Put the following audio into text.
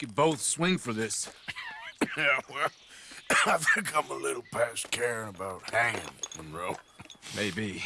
could both swing for this. yeah, well, I think I'm a little past caring about hanging, Monroe. Maybe.